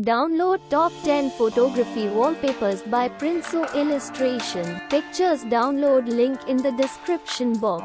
Download top 10 photography wallpapers by Prinso Illustration. Pictures download link in the description box.